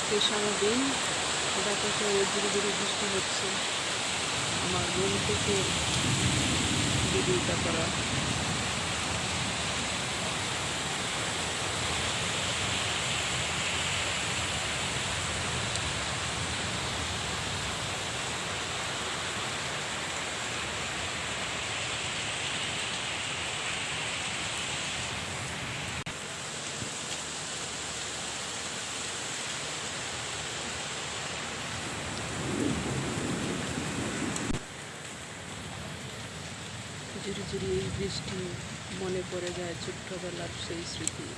আজকে সারাদিন বাতাসে ধীরে ধীরে বৃষ্টি হচ্ছে। আমার বোন থেকে ভিডিওটা করা ঝুড়ি এই বৃষ্টি মনে পড়ে যায় ছোট্টবেলার সেই স্মৃতি।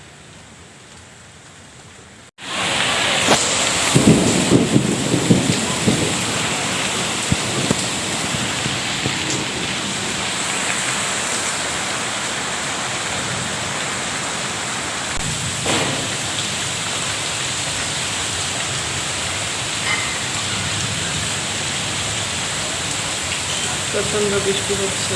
প্রচণ্ড বৃষ্টি হচ্ছে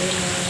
Amen.